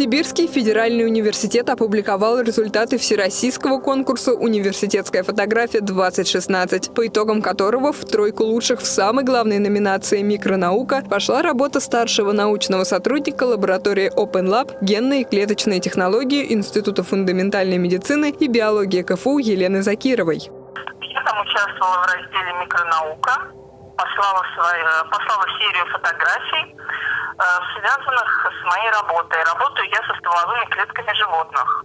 Новосибирский федеральный университет опубликовал результаты всероссийского конкурса «Университетская фотография-2016», по итогам которого в тройку лучших в самой главной номинации «Микронаука» пошла работа старшего научного сотрудника лаборатории Open Lab генные и клеточные технологии Института фундаментальной медицины и биологии КФУ Елены Закировой. Я там участвовала в разделе «Микронаука», послала, свою, послала серию фотографий, связанных с моей работой. Работаю я со стволовыми клетками животных.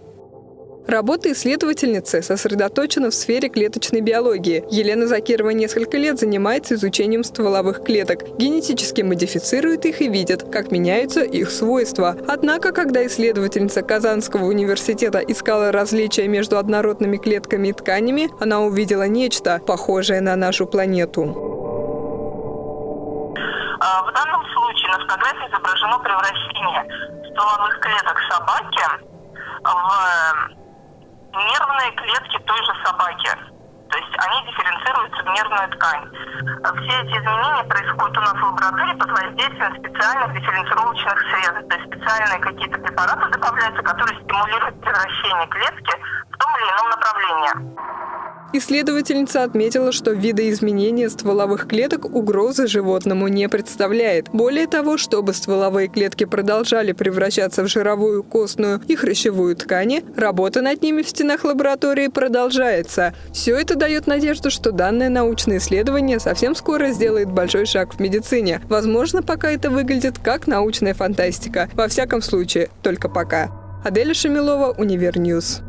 Работа исследовательницы сосредоточена в сфере клеточной биологии. Елена Закирова несколько лет занимается изучением стволовых клеток, генетически модифицирует их и видит, как меняются их свойства. Однако, когда исследовательница Казанского университета искала различия между однородными клетками и тканями, она увидела нечто, похожее на нашу планету. А, в данном случае на фотографии изображено превращение стволовых клеток собаки в нервные клетки той же собаки. То есть они дифференцируются в нервную ткань. Все эти изменения происходят у нас в лаборатории под воздействием специальных дифференцировочных средств. То есть специальные какие-то препараты добавляются, которые стимулируют превращение клетки в том или ином направлении. Исследовательница отметила, что видоизменение стволовых клеток угрозы животному не представляет. Более того, чтобы стволовые клетки продолжали превращаться в жировую, костную и хрящевую ткани, работа над ними в стенах лаборатории продолжается. Все это дает надежду, что данное научное исследование совсем скоро сделает большой шаг в медицине. Возможно, пока это выглядит как научная фантастика. Во всяком случае, только пока. Аделя Шамилова, Univer News.